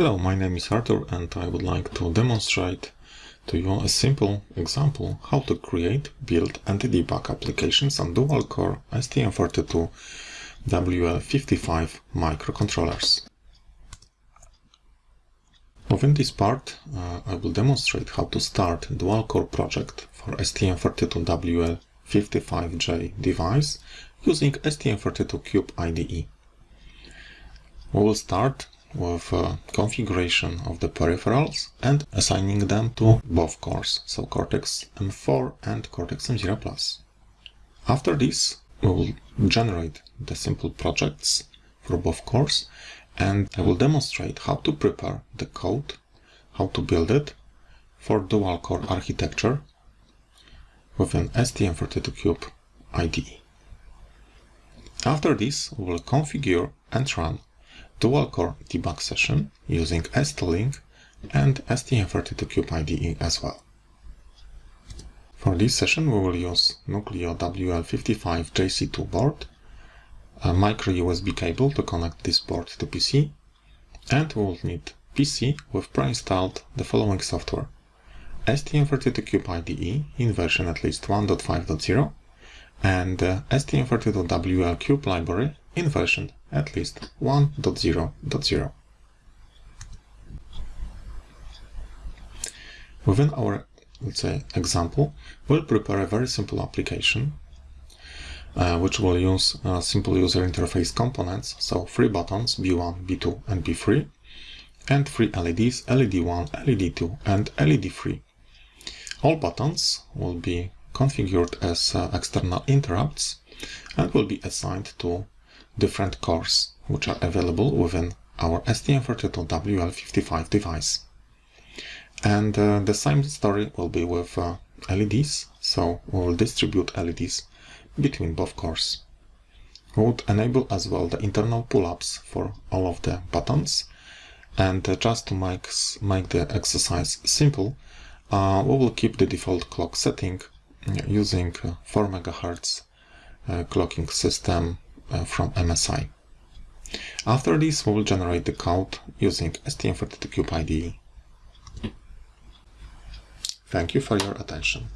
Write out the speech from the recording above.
Hello, my name is Arthur and I would like to demonstrate to you a simple example how to create, build and debug applications on dual-core STM32WL55 microcontrollers. Within this part, uh, I will demonstrate how to start a dual-core project for STM32WL55J device using STM32Cube IDE. We will start with configuration of the peripherals and assigning them to both cores, so Cortex M4 and Cortex M0 Plus. After this, we will generate the simple projects for both cores and I will demonstrate how to prepare the code, how to build it for dual core architecture with an STM32Cube IDE. After this, we will configure and run dual-core debug session using ST-Link and STM32Cube IDE as well. For this session we will use Nucleo WL55 JC2 board, a micro USB cable to connect this board to PC, and we will need PC with pre-installed the following software. STM32Cube IDE in version at least 1.5.0 and uh, STM32WL Cube library in version at least 1.0.0. Within our, let's say, example, we'll prepare a very simple application uh, which will use uh, simple user interface components, so three buttons, B1, B2, and B3, and three LEDs, LED1, LED2, and LED3. All buttons will be configured as uh, external interrupts and will be assigned to different cores which are available within our STM32WL55 device. And uh, the same story will be with uh, LEDs, so we will distribute LEDs between both cores. We would enable as well the internal pull-ups for all of the buttons. And uh, just to make, make the exercise simple, uh, we will keep the default clock setting using 4 MHz uh, clocking system uh, from MSI. After this, we will generate the code using STM32Cube IDE. Thank you for your attention.